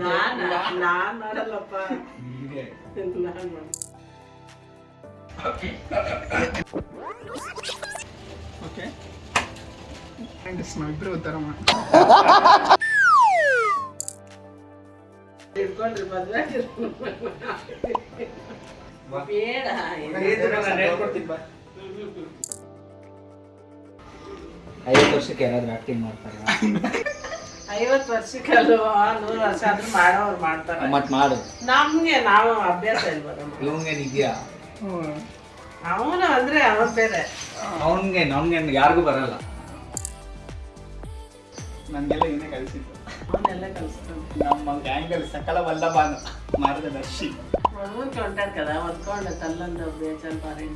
ನಾನ್? ನಾನ್ ಮಾಡಲ್ಲಪ್ಪ ನಾನ್ ಮಾಡ okay thanks ನಾವಿಬ್ರು ಉತ್ತರ ಮಾಡಿ ಇಟ್ಕೊಂಡ್ರಿ ಮದ್ವೆ ಬೇಡ ಐವತ್ತು ವರ್ಷಕ್ಕೆ ಯಾರಾದ್ರೂ ಆಕ್ಟಿಂಗ್ ಮಾಡ್ತಾರೆ? ಐವತ್ತು ವರ್ಷಕ್ಕೆ ಅಲ್ವಾ ನೂರು ವರ್ಷ ಆದ್ರೂ ಮಾಡೋರು ಮಾಡ್ತಾರೆ. ಮತ್ ಮಾಡು. ನಮ್ಗೆ ನಾವು ಅಭ್ಯಾಸ ಇಲ್ವಲ್ಲ ಇದೆಯಾ? ಅವನು ಅಂದ್ರೆ ಅವನ ಬೇರೆ. ಅವನ್ಗೆ ನಮ್ಗೆ ಯಾರಿಗೂ ಬರಲ್ಲ. ನನಗೆಲ್ಲ ಇವನೇ ಕಳಿಸಿದ್ದು ಅವನ್ನೆಲ್ಲ ಕಲಿಸ್ತಾನೆ ನಮ್ಮ ಗ್ಯಾಂಗಲ್ಲಿ ಸಕಲ ವಲ್ಲಭ ಮಾರ್ಗದರ್ಶಿ. ಹೊಡ್ಕೊಂಡು ಹೊಂಟಾರ ಕದ ಹೊತ್ಕೊಂಡು ತಲ್ಲೊಂದು ಬೇಜಾರು ಬಾರಿ